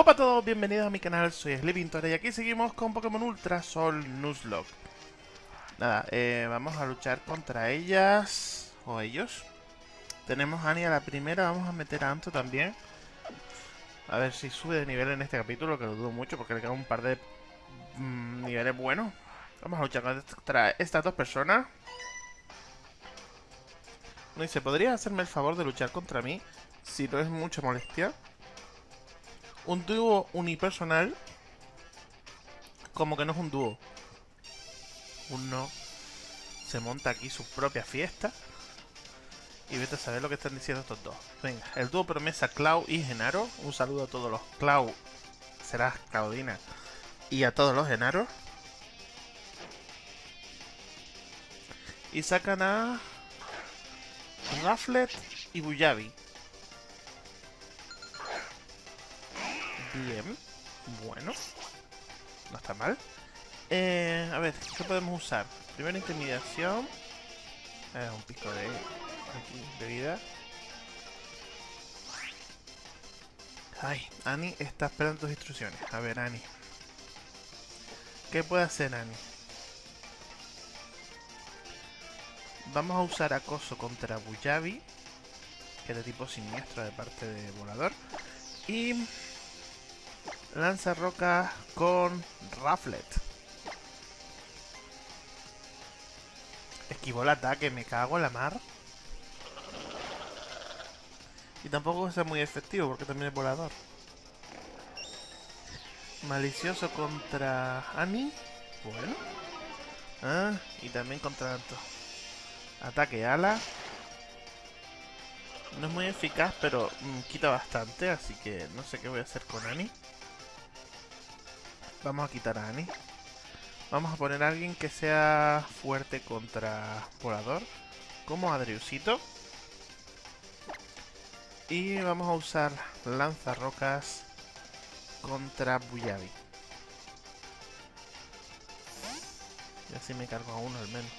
Hola a todos, bienvenidos a mi canal, soy Sleepintor y aquí seguimos con Pokémon Ultra Sol Nuzlocke. Nada, eh, vamos a luchar contra ellas o ellos. Tenemos a Annie a la primera, vamos a meter a Anto también. A ver si sube de nivel en este capítulo, que lo dudo mucho porque le quedan un par de mm, niveles buenos. Vamos a luchar contra estas dos personas. No dice, ¿podrías hacerme el favor de luchar contra mí? Si no es mucha molestia. Un dúo unipersonal como que no es un dúo. Uno se monta aquí su propia fiesta. Y vete a saber lo que están diciendo estos dos. Venga, el dúo promesa Clau y Genaro. Un saludo a todos los Clau. Será Claudina. Y a todos los Genaros. Y sacan a... Rafflet y Buyabi. Bien. Bueno. No está mal. Eh, a ver, ¿qué podemos usar? Primero intimidación. Eh, un pico de, de vida. Ay, Annie está esperando tus instrucciones. A ver, Annie. ¿Qué puede hacer Annie? Vamos a usar acoso contra Buyabi, que es de tipo siniestro de parte de volador. Y lanza roca con Rafflet. Esquivó el ataque, me cago en la mar. Y tampoco es muy efectivo porque también es volador. Malicioso contra Annie. Bueno. Ah, y también contra Anto. Ataque ala. No es muy eficaz, pero mm, quita bastante, así que no sé qué voy a hacer con Annie. Vamos a quitar a Annie. Vamos a poner a alguien que sea fuerte contra volador, como Adriusito. Y vamos a usar lanzarrocas contra Buyabi. Y así me cargo a uno al menos.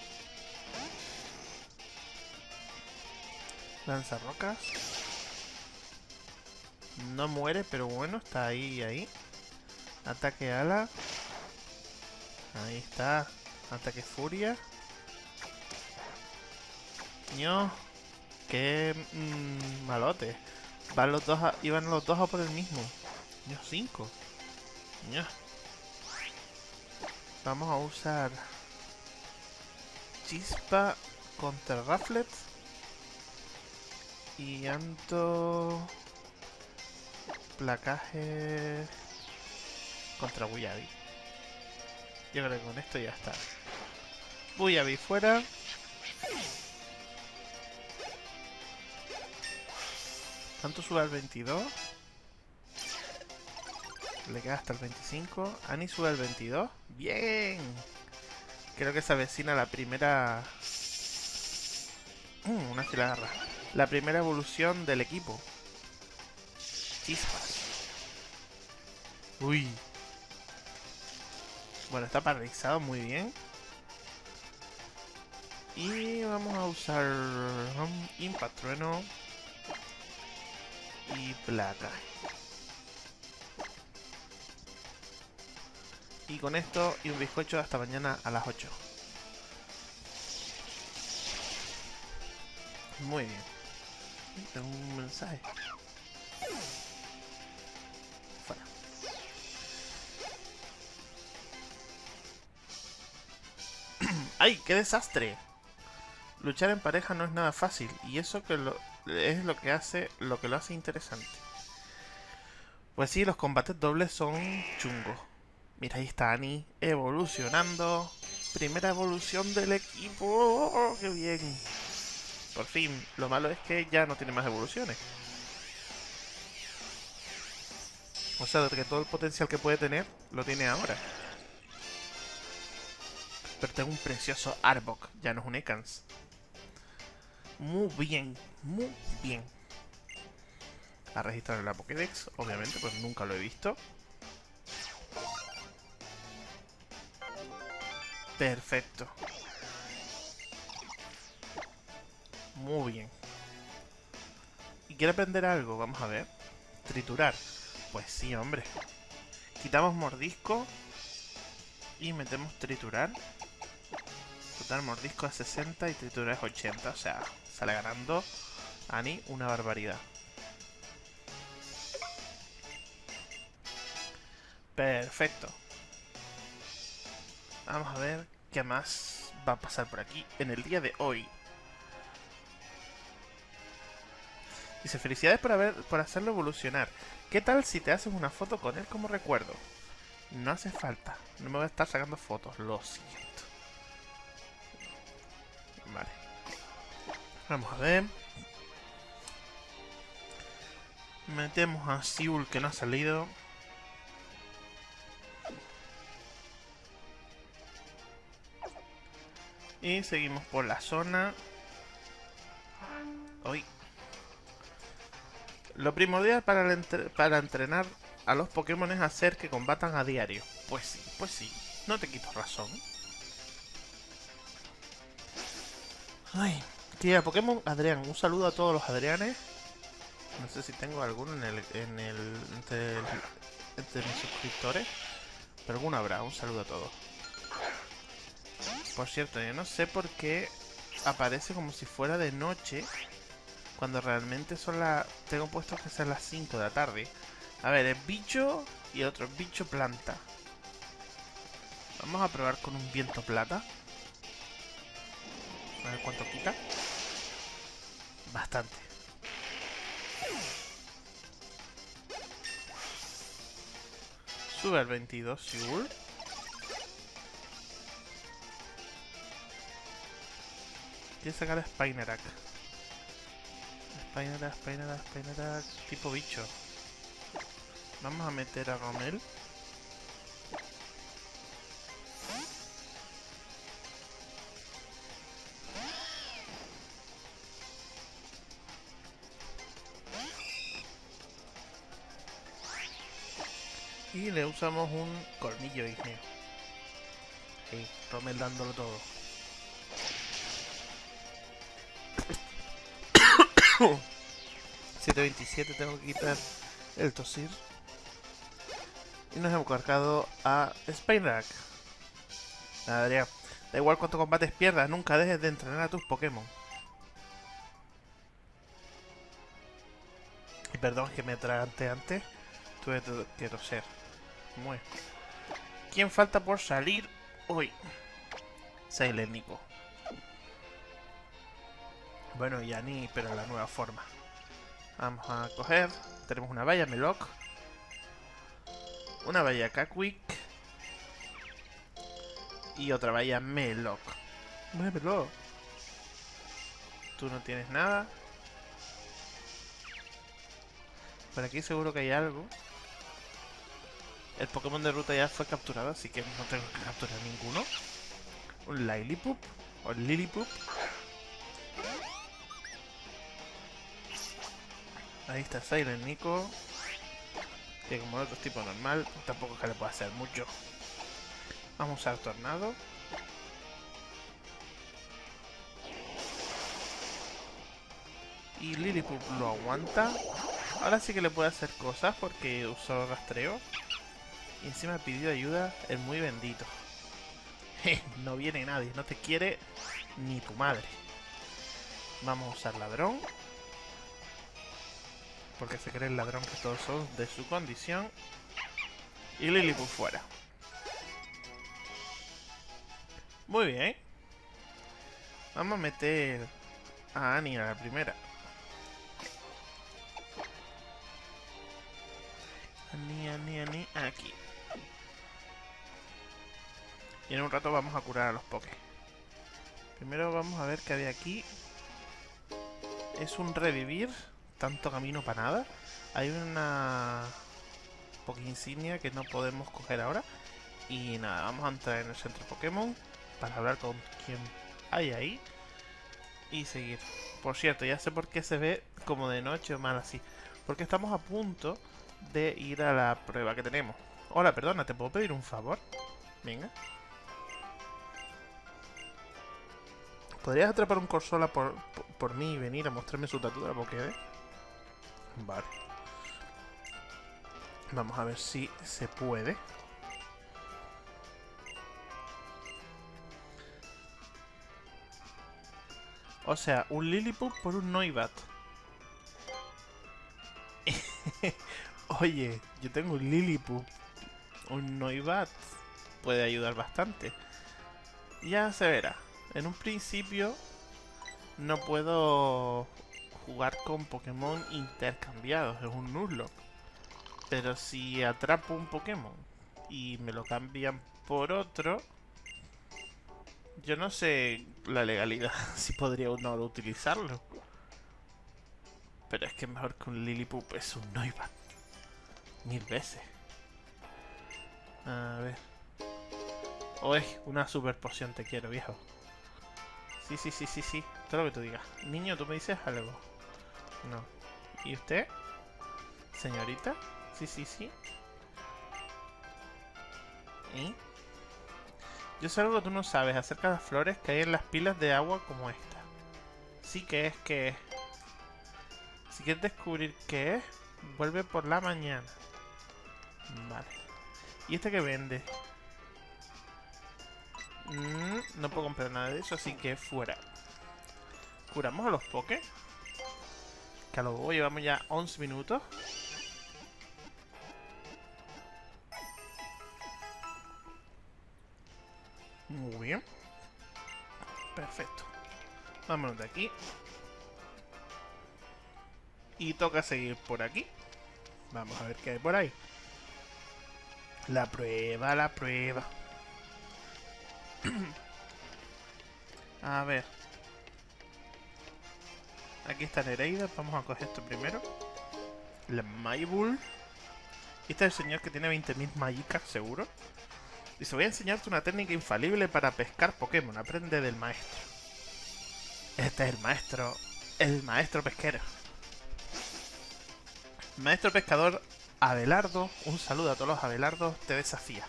Lanzarrocas. No muere, pero bueno, está ahí ahí. Ataque ala. Ahí está. Ataque furia. ño Qué mmm, malote. Van los dos iban los dos a por el mismo. ño 5. ño Vamos a usar chispa contra Rafflet. Y Anto... Placaje contra Buyabi. Yo creo que con esto ya está. Buyabi fuera. Tanto sube al 22. Le queda hasta el 25. Ani sube al 22. ¡Bien! Creo que se avecina la primera... Uh, una agarra. La primera evolución del equipo. Chispas. Uy, bueno, está paralizado muy bien. Y vamos a usar um, Impact Trueno y placa. Y con esto y un bizcocho hasta mañana a las 8. Muy bien. Tengo un mensaje. ¡Ay, qué desastre! Luchar en pareja no es nada fácil y eso es lo que hace lo que lo hace interesante. Pues sí, los combates dobles son chungos. Mira, ahí está Annie evolucionando. Primera evolución del equipo. ¡Oh, ¡Qué bien! Por fin. Lo malo es que ya no tiene más evoluciones. O sea, que todo el potencial que puede tener lo tiene ahora. Pero tengo un precioso Arbok, ya no es un Ekans. Muy bien, muy bien. A registrar en la Pokédex, obviamente, pues nunca lo he visto. Perfecto. Muy bien. ¿Y quiere aprender algo? Vamos a ver. Triturar. Pues sí, hombre. Quitamos mordisco. Y metemos triturar. Total, mordisco es 60 y triturar es 80. O sea, sale ganando Ani una barbaridad. Perfecto. Vamos a ver qué más va a pasar por aquí en el día de hoy. Dice, felicidades por, haber, por hacerlo evolucionar. ¿Qué tal si te haces una foto con él como recuerdo? No hace falta. No me voy a estar sacando fotos. Lo siento. Vale. Vamos a ver. Metemos a Siul que no ha salido. Y seguimos por la zona. Hoy. Lo primordial para, para entrenar a los Pokémon es hacer que combatan a diario. Pues sí, pues sí. No te quito razón. Ay, tía, Pokémon Adrián. Un saludo a todos los Adrianes. No sé si tengo alguno en el, en el entre, mis suscriptores. Pero alguno habrá. Un saludo a todos. Por cierto, yo no sé por qué aparece como si fuera de noche cuando realmente son las... Tengo puesto que son las 5 de la tarde. A ver, es bicho y otro es bicho planta. Vamos a probar con un viento plata. A ver cuánto quita. Bastante. Sube al 22, seguro. Quiero sacar a Spinarak. Spinarak, Spinarak, Spinarak. Tipo bicho. Vamos a meter a Romel. Y le usamos un colmillo igneo. Sí, Romel dándolo todo. 727 tengo que quitar el tosir. Y nos hemos cargado a Spinarak. Nada, Da igual cuánto combates pierdas, nunca dejes de entrenar a tus Pokémon. Y perdón que me atragante antes. Tuve que toser. Muy. ¿Quién falta por salir hoy? Nico. Bueno, ya ni, pero la nueva forma. Vamos a coger. Tenemos una valla Meloc. Una valla Kakwik. Y otra valla Meloc. Muévelo. Tú no tienes nada. Por aquí seguro que hay algo. El Pokémon de ruta ya fue capturado, así que no tengo que capturar ninguno. Un Lilipup. O Lilipup. Ahí está Silent Nico. Que como otro tipo normal, tampoco es que le pueda hacer mucho. Vamos a usar Tornado. Y Lilliput lo aguanta. Ahora sí que le puede hacer cosas porque usó rastreo. Y encima pidió ayuda el muy bendito. no viene nadie, no te quiere ni tu madre. Vamos a usar ladrón porque se cree el ladrón que todos son de su condición. Y Lilliput fuera. Muy bien. Vamos a meter a Annie a la primera. Annie, Annie, Annie, aquí. Y en un rato vamos a curar a los pokés. Primero vamos a ver qué había aquí. Es un revivir tanto camino para nada. Hay una Poké insignia que no podemos coger ahora. Y nada, vamos a entrar en el centro Pokémon para hablar con quien hay ahí. Y seguir. Por cierto, ya sé por qué se ve como de noche o mal así. Porque estamos a punto de ir a la prueba que tenemos. Hola, perdona, ¿te puedo pedir un favor? Venga. ¿Podrías atrapar un Corsola por, por, mí y venir a mostrarme su tatu de la Pokédex? Vale. Vamos a ver si se puede. O sea, un Lilliput por un Noibat. Oye, yo tengo un Lilliput. Un Noibat puede ayudar bastante. Ya se verá. En un principio no puedo jugar con Pokémon intercambiados. Es un Nuzlocke. Pero si atrapo un Pokémon y me lo cambian por otro... Yo no sé la legalidad, si podría uno utilizarlo. Pero es que mejor que un Lillipup es un Noibat. Mil veces. A ver. Uy, una super poción te quiero, viejo. Sí, sí, sí, sí, sí. Todo lo que tú digas. Niño, ¿tú me dices algo? No. ¿Y usted? ¿Señorita? Sí, sí, sí. ¿Y? Yo sé algo que tú no sabes acerca de las flores que hay en las pilas de agua como esta. Sí que es que... Si quieres descubrir qué es, vuelve por la mañana. Vale. ¿Y este que vende? Mm, no puedo comprar nada de eso, así que fuera. ¿Curamos a los pokés? Que a lo llevamos ya 11 minutos. Muy bien. Perfecto. Vámonos de aquí. Y toca seguir por aquí. Vamos a ver qué hay por ahí. La prueba, la prueba. a ver. Aquí está Nereida. Vamos a coger esto primero. La Maybull. Este es el señor que tiene 20.000 magicas, seguro. Dice, voy a enseñarte una técnica infalible para pescar Pokémon. Aprende del maestro. Este es el maestro. El maestro pesquero. Maestro pescador Abelardo. Un saludo a todos los Abelardos. Te desafía.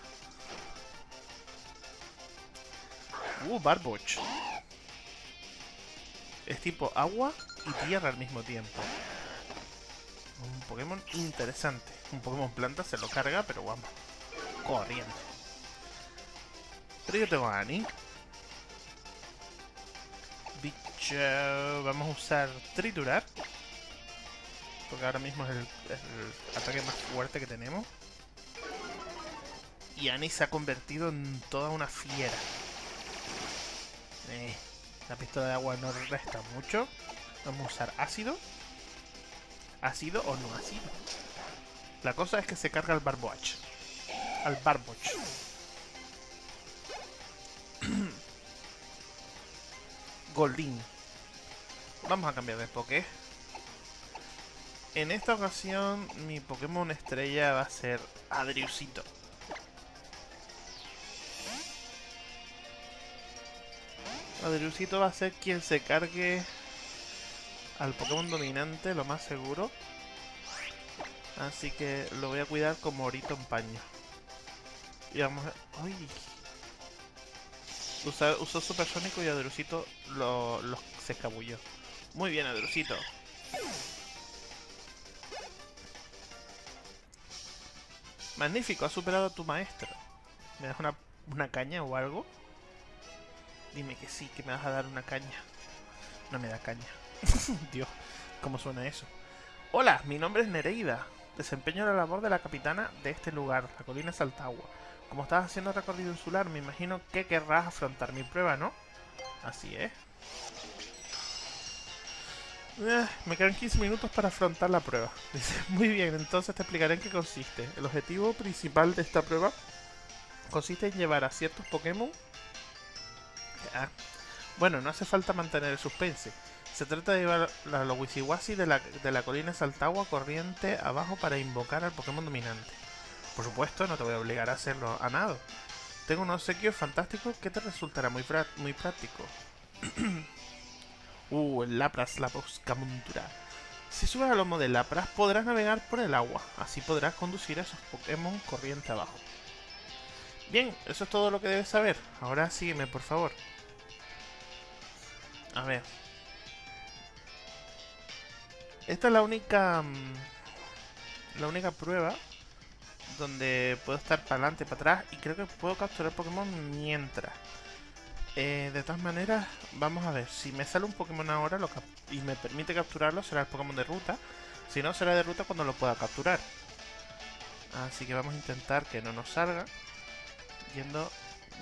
Uh, Barboch. Es tipo agua y tierra al mismo tiempo. Un Pokémon interesante. Un Pokémon planta se lo carga, pero vamos. Corriendo. Pero yo tengo a Annie. Bicho. Vamos a usar triturar. Porque ahora mismo es el, el ataque más fuerte que tenemos. Y Annie se ha convertido en toda una fiera. Eh, la pistola de agua no resta mucho. Vamos a usar ácido. Ácido o no ácido. La cosa es que se carga al Barboach. Al Barboch. Goldin. Vamos a cambiar de Poké. En esta ocasión mi Pokémon estrella va a ser Adriusito. Adriusito va a ser quien se cargue al Pokémon dominante, lo más seguro. Así que lo voy a cuidar como orito en paño. Y vamos a... ¡Uy! usó Supersónico y Adrusito lo, se escabulló. Muy bien, Adrusito. Magnífico, has superado a tu maestro. ¿Me das una caña o algo? Dime que sí, que me vas a dar una caña. No me da caña. Dios, ¿cómo suena eso? Hola, mi nombre es Nereida. Desempeño la labor de la capitana de este lugar, la colina Saltagua. Como estás haciendo recorrido insular, me imagino que querrás afrontar mi prueba, ¿no? Así es. Eh, me quedan 15 minutos para afrontar la prueba. Dice, muy bien, entonces te explicaré en qué consiste. El objetivo principal de esta prueba consiste en llevar a ciertos Pokémon... Ah, bueno, no hace falta mantener el suspense. Se trata de llevar a los Wisiwasi de la, de la colina Saltagua corriente abajo para invocar al Pokémon dominante. Por supuesto, no te voy a obligar a hacerlo a nada. Tengo un obsequio fantástico que te resultará muy, muy práctico. uh, el Lapras, la montura. Si subes al lomo de Lapras, podrás navegar por el agua. Así podrás conducir a esos Pokémon corriente abajo. Bien, eso es todo lo que debes saber. Ahora sígueme, por favor. A ver. Esta es la única... Mm, la única prueba donde puedo estar para adelante, para atrás y creo que puedo capturar Pokémon mientras. Eh, de todas maneras, vamos a ver, si me sale un Pokémon ahora y me permite capturarlo, será el Pokémon de ruta. Si no, será de ruta cuando lo pueda capturar. Así que vamos a intentar que no nos salga. Yendo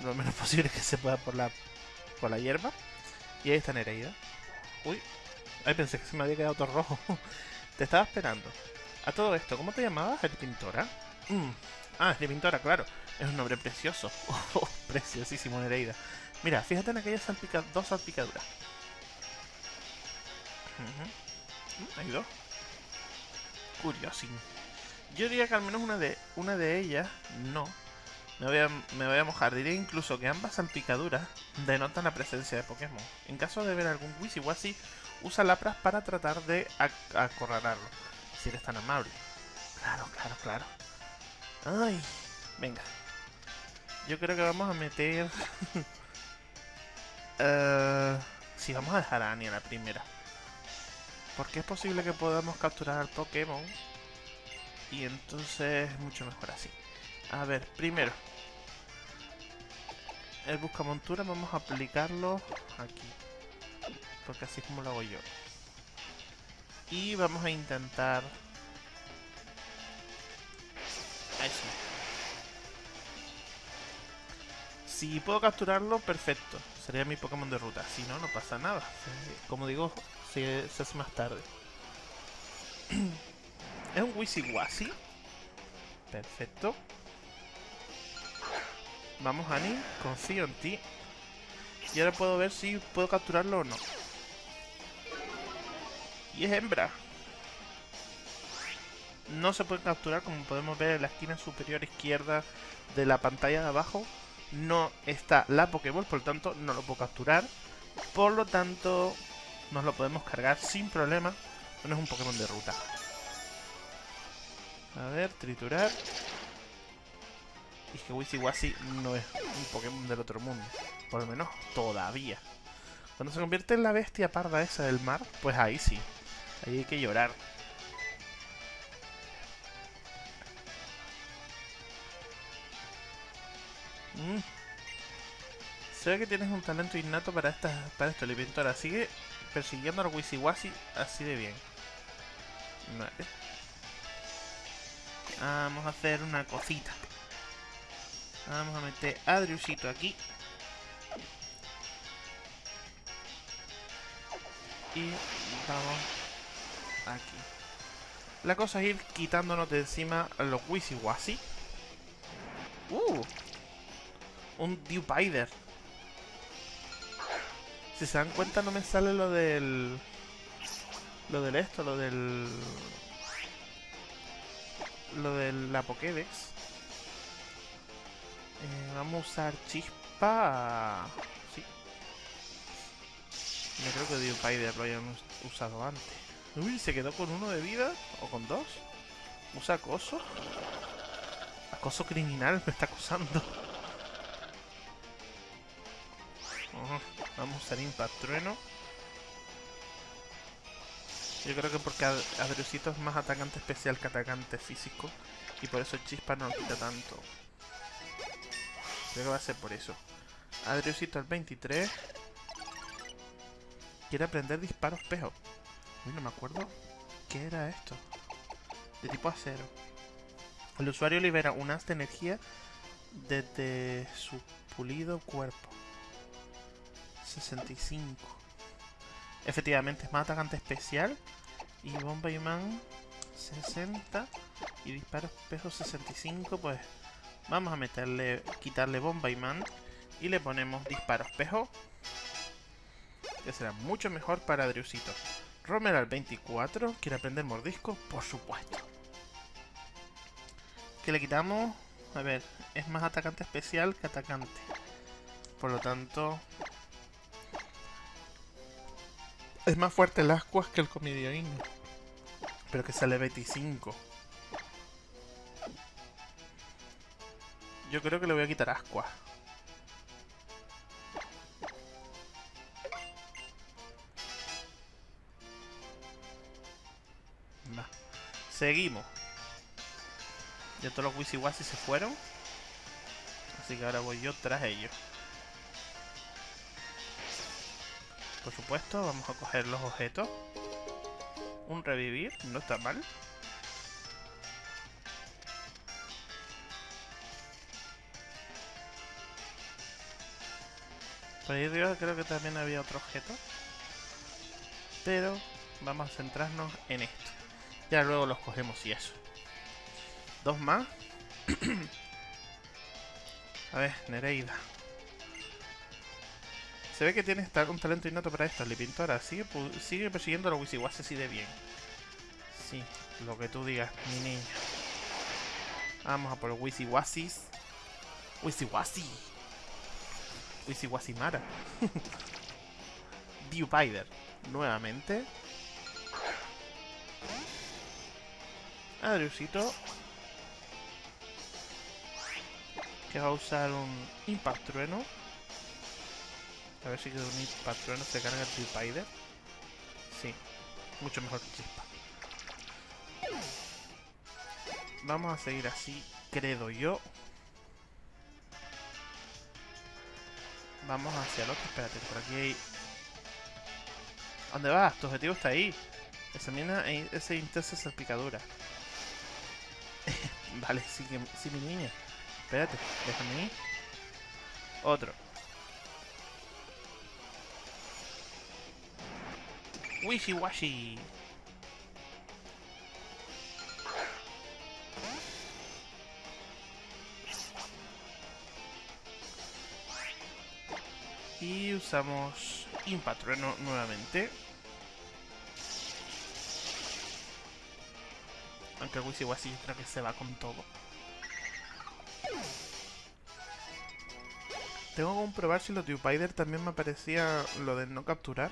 lo menos posible que se pueda por la, por la hierba. Y ahí está Nereida. Uy, ay, pensé que se me había quedado todo rojo. te estaba esperando. A todo esto, ¿cómo te llamabas? ¿El Pintora? Mm. Ah, el Pintora, claro. Es un nombre precioso. Oh, preciosísimo, Nereida. Mira, fíjate en aquellas dos salpicaduras. Uh Hay dos. Curiosín. Yo diría que al menos una de, una de ellas no. Me voy, a, mojar. Diría incluso que ambas salpicaduras denotan la presencia de Pokémon. En caso de ver algún Wisiwasi, usa Lapras para tratar de acorralarlo. Si eres tan amable. Claro, claro, claro. Ay, venga. Yo creo que vamos a meter... uh, sí, vamos a dejar a Annie a la primera. Porque es posible que podamos capturar al Pokémon. Y entonces es mucho mejor así. A ver, primero. El buscamontura vamos a aplicarlo aquí. Porque así es como lo hago yo. Y vamos a intentar... Eso. Si puedo capturarlo, perfecto. Sería mi Pokémon de ruta. Si no, no pasa nada. Como digo, se, se hace más tarde. es un Wisiwasi. Perfecto. Vamos, Annie. Confío en ti. Y ahora puedo ver si puedo capturarlo o no. Y es hembra. No se puede capturar, como podemos ver en la esquina superior izquierda de la pantalla de abajo. No está la Pokéball, por lo tanto no lo puedo capturar. Por lo tanto, nos lo podemos cargar sin problema. No es un Pokémon de ruta. A ver, triturar. Y que Wisiwasi no es un Pokémon del otro mundo. Por lo menos todavía. Cuando se convierte en la bestia parda esa del mar, pues ahí sí. Ahí hay que llorar. Mm. Se ve que tienes un talento innato para, esta, para esto, Livintora. Sigue persiguiendo al Wisiwasi así de bien. Vale. Vamos a hacer una cosita. Vamos a meter a Driusito aquí. Y vamos aquí. La cosa es ir quitándonos de encima los Wisiwasi. ¡Uh! Un Dewpider. Si se dan cuenta no me sale lo del... Lo del esto, lo del... Lo de la Pokédex. Vamos a usar chispa... Sí. Yo creo que Dewpider lo hayan usado antes. Uy, ¿se quedó con uno de vida? ¿O con dos? ¿Usa acoso? Acoso criminal me está acosando. vamos a usar Impact Trueno. Yo creo que porque Adriusito es más atacante especial que atacante físico. Y por eso Chispa no lo quita tanto. Creo que va a ser por eso. Adriusito al 23. Quiere aprender disparos espejo. Uy, no me acuerdo qué era esto. De tipo acero. El usuario libera un haz de energía desde su pulido cuerpo. 65. Efectivamente, es más atacante especial. Y bomba imán 60. Y disparo espejo 65. Pues vamos a meterle, quitarle bomba imán. Y le ponemos disparo espejo. Que será mucho mejor para Driusito. Romer al 24. ¿Quiere aprender mordisco? Por supuesto. Que le quitamos... A ver, es más atacante especial que atacante. Por lo tanto... Es más fuerte el Ascuas que el Comidioín. Pero que sale 25. Yo creo que le voy a quitar Ascuas. Seguimos. Ya todos los Wisiwasi se fueron. Así que ahora voy yo tras ellos. Por supuesto, vamos a coger los objetos. Un revivir, no está mal. Por ahí arriba creo que también había otro objeto. Pero vamos a centrarnos en esto. Ya luego los cogemos y eso. Dos más. a ver, Nereida. Se ve que tienes un talento innato para esto, Lipintora. Sigue, sigue persiguiendo a los Wisiwasi así de bien. Sí, lo que tú digas, mi niña. Vamos a por los Wisiwasis. Wisiwasi. Wisiwasimara. Viewpider. Nuevamente. Adriusito. Que va a usar un Impact Trueno. A ver si con un Impact Trueno se carga el Viewpider. Sí. Mucho mejor que Chispa. Vamos a seguir así, creo yo. Vamos hacia el otro. Espérate, por aquí hay... ¿Dónde vas? Tu objetivo está ahí. Examina e ese intensa salpicadura. vale, sí, mi niña. Espérate, déjame ir. Otro. Wishy Y usamos Impatrueno nuevamente. Aunque Wisiwasi creo que se va con todo. Tengo que comprobar si los Tupider también me aparecía lo de no capturar.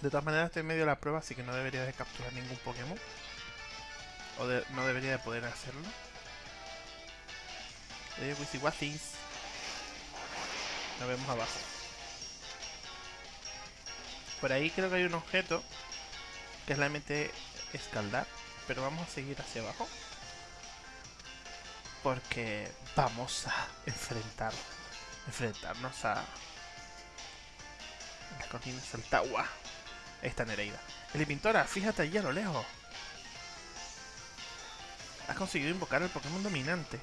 De todas maneras estoy en medio de la prueba, así que no debería de capturar ningún Pokémon. O no debería de poder hacerlo. De Wisiwasis. Nos vemos abajo. Por ahí creo que hay un objeto que es la mente escaldar, pero vamos a seguir hacia abajo porque vamos a enfrentar enfrentarnos a la colina Saltagua. Esta Nereida. El Pintora, fíjate allí a lo lejos. Has conseguido invocar al Pokémon dominante.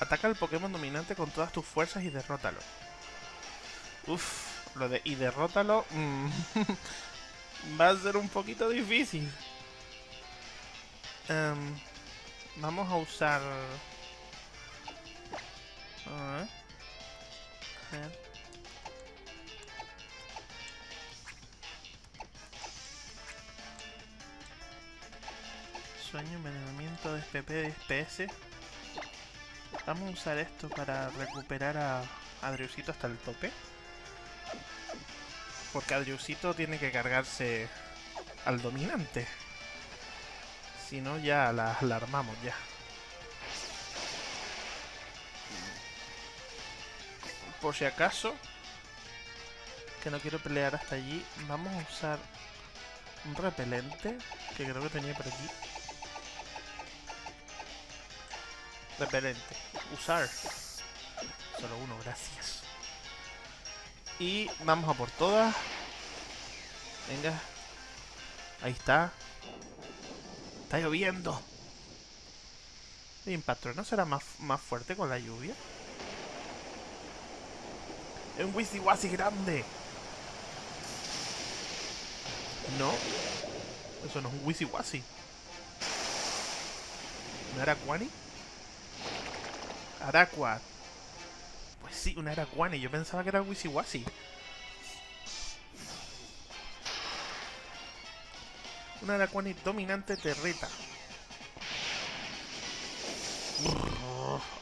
Ataca al Pokémon dominante con todas tus fuerzas y derrótalo. Uf, lo de y derrótalo mm, va a ser un poquito difícil. Em, vamos a usar... A ver. Sueño, envenenamiento. Vamos a usar esto para recuperar a Adriusito hasta el tope. Porque Adriusito tiene que cargarse al dominante. Si no, ya la, armamos ya. Por si acaso, que no quiero pelear hasta allí, vamos a usar un repelente que creo que tenía por aquí. Repelente. Usar. Solo uno, gracias. Y vamos a por todas. Venga. Ahí está. Está lloviendo. El impacto no será más, más fuerte con la lluvia. Es un Wisiwasi grande. No. Eso no es un Wisiwasi. ¿Un Araquani? Araquat. Pues sí, un Araquani. Yo pensaba que era Wisiwasi. Un Araquani dominante territa.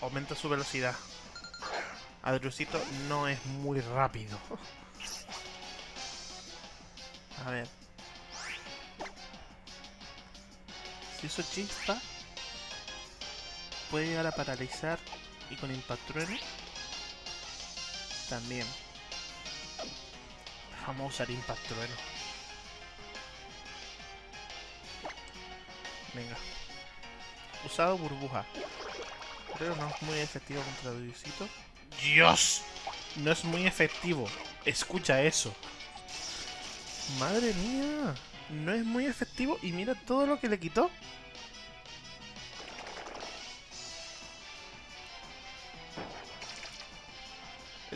aumenta su velocidad. Adriusito no es muy rápido. A ver. Si uso chispa, puede llegar a paralizar y con Impact también. Vamos a usar Impact Venga. Usado burbuja. Pero no es muy efectivo contra Dudicito. ¡Dios! No es muy efectivo. Escucha eso. Madre mía. No es muy efectivo y mira todo lo que le quitó.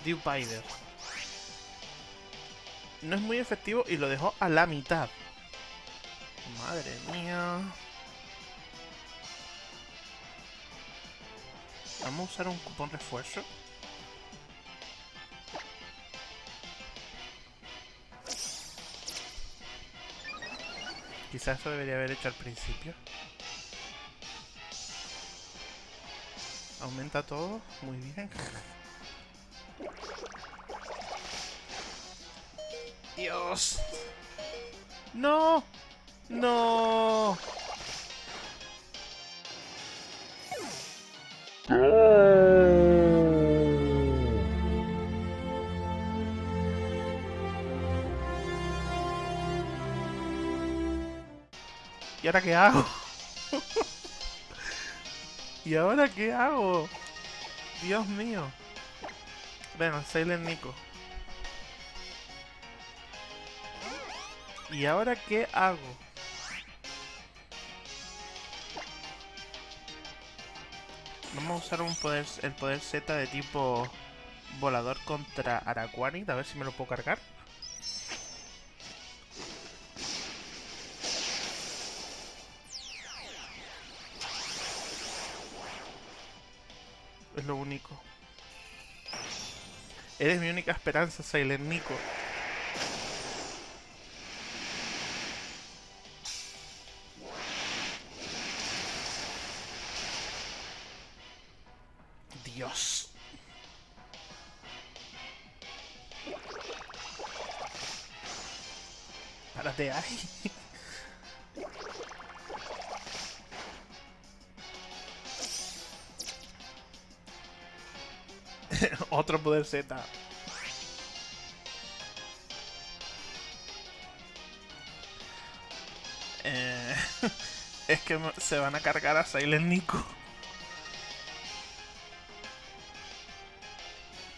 Dew Pider. No es muy efectivo y lo dejó a la mitad. Madre mía. Vamos a usar un cupón refuerzo. Quizás eso debería haber hecho al principio. Aumenta todo, muy bien. Dios. No. No. ¿Y ahora qué hago? ¿Y ahora qué hago? Dios mío. Bueno, Silent Nico. ¿Y ahora qué hago? Vamos a usar un poder, el poder Z de tipo volador contra Araquanid, a ver si me lo puedo cargar. Es lo único. Eres mi única esperanza, Silent Nico. Z. Eh, es que se van a cargar a Silent Nico.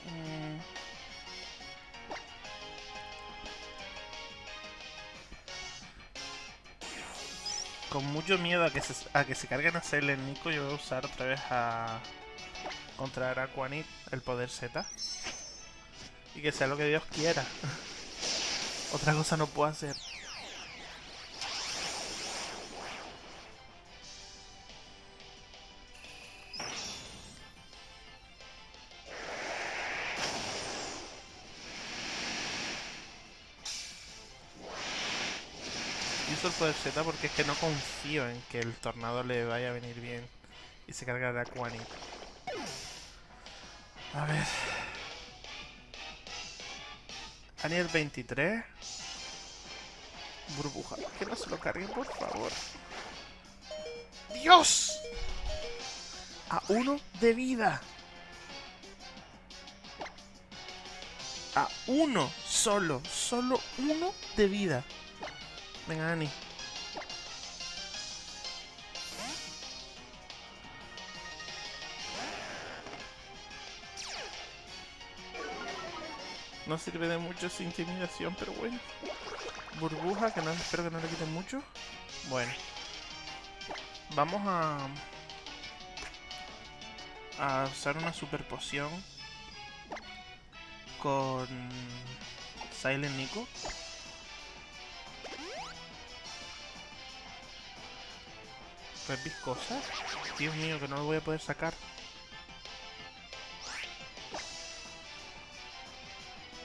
Mm. Con mucho miedo a que se, a que se carguen a Silent Nico, yo voy a usar otra vez a contra Araquanid el poder Z. Y que sea lo que Dios quiera. Otra cosa no puedo hacer. Uso el poder Z porque es que no confío en que el tornado le vaya a venir bien y se carga de Aquanid. A ver. Aniel 23. Burbuja. Que no se lo carguen, por favor. ¡Dios! A uno de vida. A uno solo. Solo uno de vida. Venga, Ani. No sirve de mucho esa intimidación, pero bueno. Burbuja, que no espero que no le quiten mucho. Bueno. Vamos a... A usar una super poción. Con... Silent Nico. Pues viscosa. Dios mío, que no lo voy a poder sacar.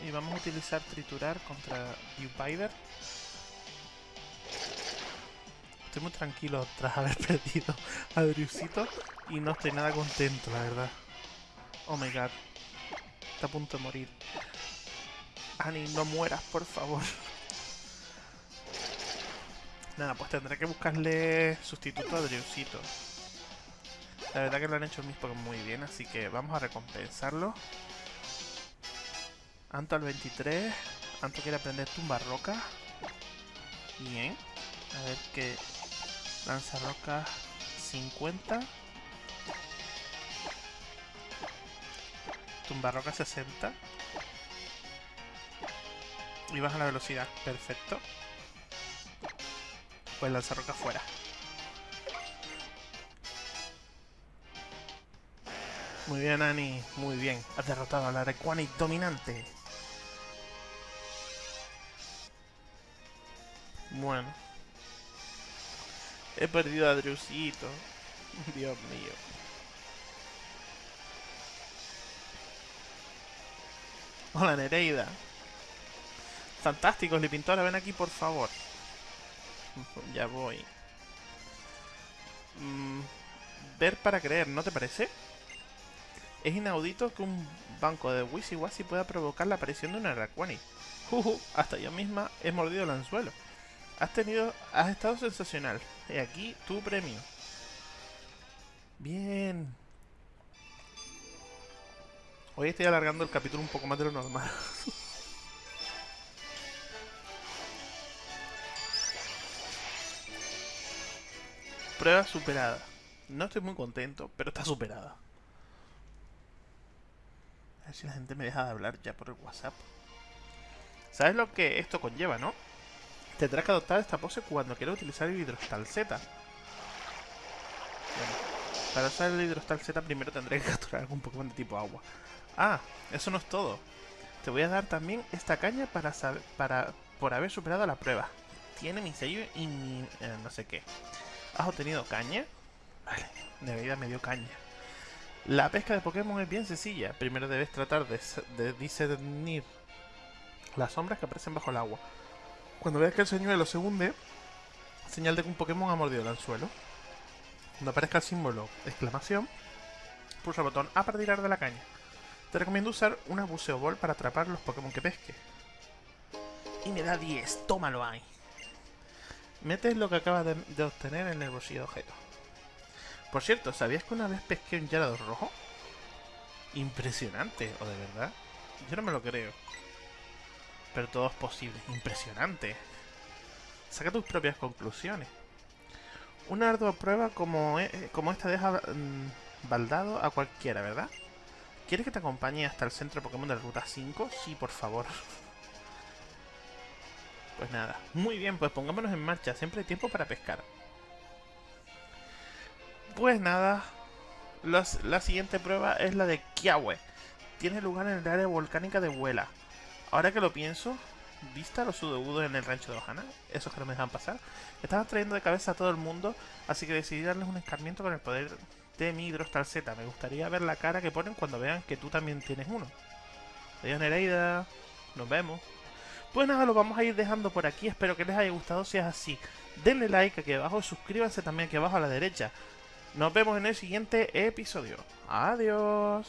Y vamos a utilizar triturar contra Viewpider. Estoy muy tranquilo tras haber perdido a Driusito y no estoy nada contento, la verdad. Oh my god. Está a punto de morir. Annie, no mueras, por favor. Nada, pues tendré que buscarle sustituto a Driusito. La verdad que lo han hecho mis Pokémon muy bien, así que vamos a recompensarlo. Anto al 23. Anto quiere aprender tumba roca. Bien. A ver qué. Lanza roca. 50. Tumbarroca 60. Y baja la velocidad. Perfecto. Pues lanzarroca fuera. Muy bien, Ani. Muy bien. Has derrotado a la dominante. Bueno. He perdido a Drusito. Dios mío. Hola, Nereida. Fantástico, Lipintora. Ven aquí, por favor. Ya voy. Mm, ver para creer, ¿no te parece? Es inaudito que un banco de Wisi pueda provocar la aparición de una Raquani. Juju, hasta yo misma he mordido el anzuelo. Has tenido... Has estado sensacional. Y aquí tu premio. Bien. Hoy estoy alargando el capítulo un poco más de lo normal. Prueba superada. No estoy muy contento, pero está superada. A ver si la gente me deja de hablar ya por el WhatsApp. ¿Sabes lo que esto conlleva, no? Tendrás que adoptar esta pose cuando quieras utilizar el hidrostal Z. Bueno, para usar el hidrostal Z primero tendré que capturar algún Pokémon de tipo agua. Ah, eso no es todo. Te voy a dar también esta caña para, saber, para por haber superado la prueba. Tiene mi sello y mi... Eh, no sé qué. ¿Has obtenido caña? Vale, de vida me dio caña. La pesca de Pokémon es bien sencilla. Primero debes tratar de, discernir las sombras que aparecen bajo el agua. Cuando veas que el señuelo se hunde, señal de que un Pokémon ha mordido el anzuelo. Cuando aparezca el símbolo exclamación, pulsa el botón A para tirar de la caña. Te recomiendo usar una buceo ball para atrapar los Pokémon que pesque. Y me da 10, tómalo ahí. Metes lo que acabas de, de obtener en el bolsillo de objeto. Por cierto, ¿sabías que una vez pesqué un Gyarados rojo? Impresionante, ¿o de verdad? Yo no me lo creo. Pero todo es posible. Impresionante. Saca tus propias conclusiones. Una ardua prueba como, e, como esta deja mm, baldado a cualquiera, ¿verdad? ¿Quieres que te acompañe hasta el centro Pokémon de la Ruta 5? Sí, por favor. Pues nada. Muy bien, pues pongámonos en marcha. Siempre hay tiempo para pescar. Pues nada, la siguiente prueba es la de Kiawe. Tiene lugar en el área volcánica de Huela. Ahora que lo pienso, ¿vista los sudobudos en el rancho de Ohana? Esos que no me dejan pasar. Estaban trayendo de cabeza a todo el mundo, así que decidí darles un escarmiento con el poder de mi Hidrostal Z. Me gustaría ver la cara que ponen cuando vean que tú también tienes uno. Adiós Nereida, nos vemos. Pues nada, lo vamos a ir dejando por aquí. Espero que les haya gustado. Si es así, denle like aquí abajo. Suscríbanse también aquí abajo a la derecha. Nos vemos en el siguiente episodio. Adiós.